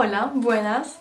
Hola, buenas.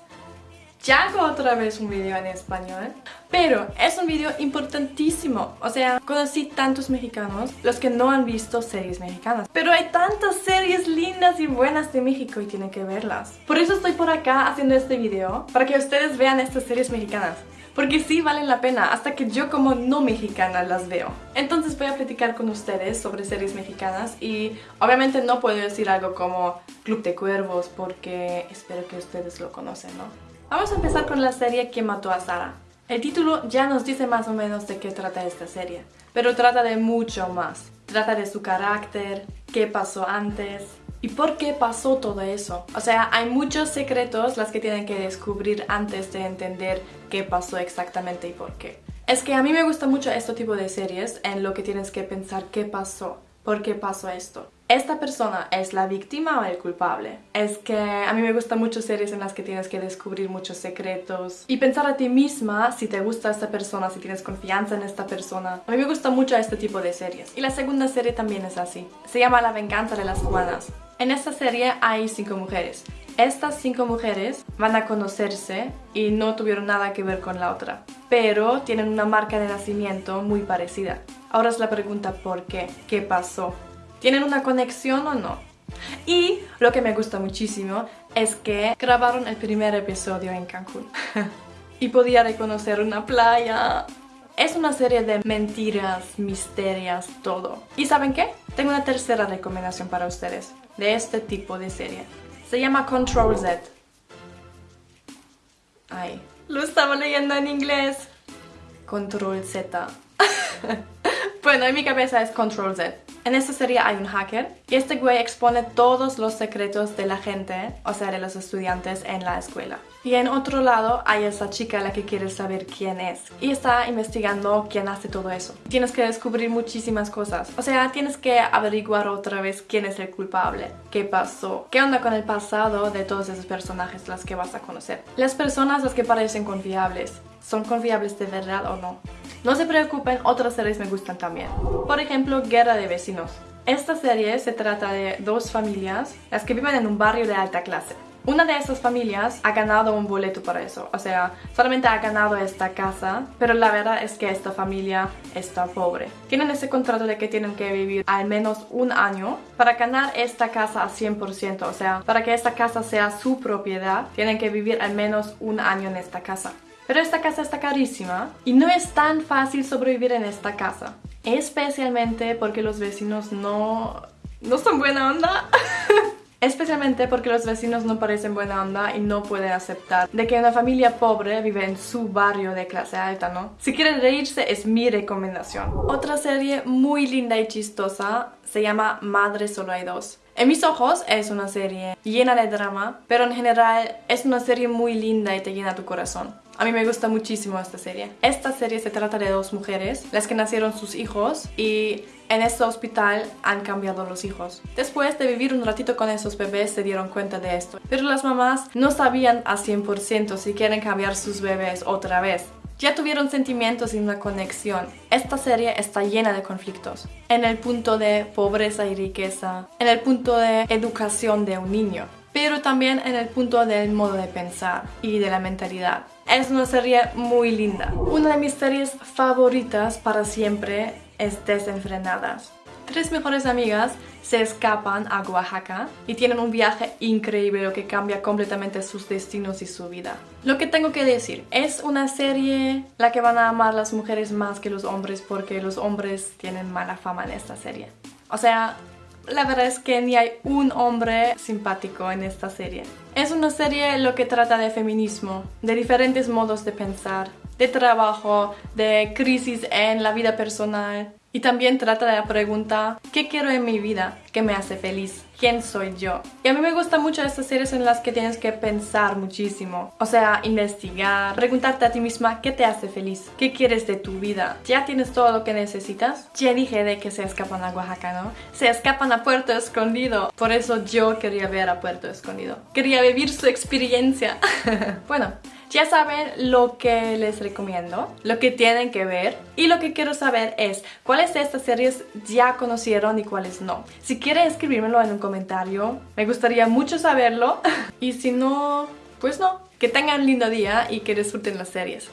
Ya hago otra vez un video en español, pero es un video importantísimo. O sea, conocí tantos mexicanos, los que no han visto series mexicanas. Pero hay tantas series lindas y buenas de México y tienen que verlas. Por eso estoy por acá haciendo este video, para que ustedes vean estas series mexicanas porque sí valen la pena, hasta que yo como no mexicana las veo. Entonces voy a platicar con ustedes sobre series mexicanas y obviamente no puedo decir algo como Club de Cuervos porque espero que ustedes lo conocen, ¿no? Vamos a empezar con la serie que mató a Sara. El título ya nos dice más o menos de qué trata esta serie, pero trata de mucho más. Trata de su carácter, qué pasó antes, ¿Y por qué pasó todo eso? O sea, hay muchos secretos las que tienen que descubrir antes de entender qué pasó exactamente y por qué. Es que a mí me gusta mucho este tipo de series en lo que tienes que pensar qué pasó, por qué pasó esto. ¿Esta persona es la víctima o el culpable? Es que a mí me gustan mucho series en las que tienes que descubrir muchos secretos y pensar a ti misma si te gusta esta persona, si tienes confianza en esta persona. A mí me gusta mucho este tipo de series. Y la segunda serie también es así. Se llama La venganza de las cubanas. En esta serie hay cinco mujeres. Estas cinco mujeres van a conocerse y no tuvieron nada que ver con la otra, pero tienen una marca de nacimiento muy parecida. Ahora es la pregunta ¿por qué? ¿Qué pasó? ¿Tienen una conexión o no? Y lo que me gusta muchísimo es que grabaron el primer episodio en Cancún. y podía reconocer una playa. Es una serie de mentiras, misterios, todo. ¿Y saben qué? Tengo una tercera recomendación para ustedes de este tipo de serie. Se llama Control Z. Ay, lo estaba leyendo en inglés. Control Z. bueno, en mi cabeza es Control Z. En esta serie hay un hacker y este güey expone todos los secretos de la gente, o sea, de los estudiantes en la escuela. Y en otro lado hay esa chica la que quiere saber quién es y está investigando quién hace todo eso. Tienes que descubrir muchísimas cosas, o sea, tienes que averiguar otra vez quién es el culpable, qué pasó, qué onda con el pasado de todos esos personajes las que vas a conocer. Las personas las que parecen confiables, ¿son confiables de verdad o no? No se preocupen, otras series me gustan también. Por ejemplo, Guerra de Vecinos. Esta serie se trata de dos familias, las que viven en un barrio de alta clase. Una de esas familias ha ganado un boleto para eso, o sea, solamente ha ganado esta casa, pero la verdad es que esta familia está pobre. Tienen ese contrato de que tienen que vivir al menos un año para ganar esta casa a 100%, o sea, para que esta casa sea su propiedad, tienen que vivir al menos un año en esta casa. Pero esta casa está carísima y no es tan fácil sobrevivir en esta casa. Especialmente porque los vecinos no... no son buena onda. Especialmente porque los vecinos no parecen buena onda y no pueden aceptar de que una familia pobre vive en su barrio de clase alta, ¿no? Si quieren reírse es mi recomendación. Otra serie muy linda y chistosa se llama Madre Solo Hay Dos. En mis ojos es una serie llena de drama, pero en general es una serie muy linda y te llena tu corazón. A mí me gusta muchísimo esta serie. Esta serie se trata de dos mujeres, las que nacieron sus hijos y en este hospital han cambiado los hijos. Después de vivir un ratito con esos bebés se dieron cuenta de esto. Pero las mamás no sabían a 100% si quieren cambiar sus bebés otra vez. Ya tuvieron sentimientos y una conexión. Esta serie está llena de conflictos. En el punto de pobreza y riqueza. En el punto de educación de un niño pero también en el punto del modo de pensar y de la mentalidad. Es una serie muy linda. Una de mis series favoritas para siempre es Desenfrenadas. Tres mejores amigas se escapan a Oaxaca y tienen un viaje increíble que cambia completamente sus destinos y su vida. Lo que tengo que decir, es una serie la que van a amar las mujeres más que los hombres porque los hombres tienen mala fama en esta serie. O sea, la verdad es que ni hay un hombre simpático en esta serie. Es una serie lo que trata de feminismo, de diferentes modos de pensar, de trabajo, de crisis en la vida personal, y también trata de la pregunta, ¿qué quiero en mi vida? ¿Qué me hace feliz? ¿Quién soy yo? Y a mí me gustan mucho estas series en las que tienes que pensar muchísimo. O sea, investigar, preguntarte a ti misma qué te hace feliz, qué quieres de tu vida. ¿Ya tienes todo lo que necesitas? Ya dije de que se escapan a Oaxaca, ¿no? Se escapan a Puerto Escondido. Por eso yo quería ver a Puerto Escondido. Quería vivir su experiencia. bueno, Ya saben lo que les recomiendo, lo que tienen que ver y lo que quiero saber es cuáles de estas series ya conocieron y cuáles no. Si quieren escribírmelo en un comentario, me gustaría mucho saberlo y si no, pues no. Que tengan un lindo día y que disfruten las series.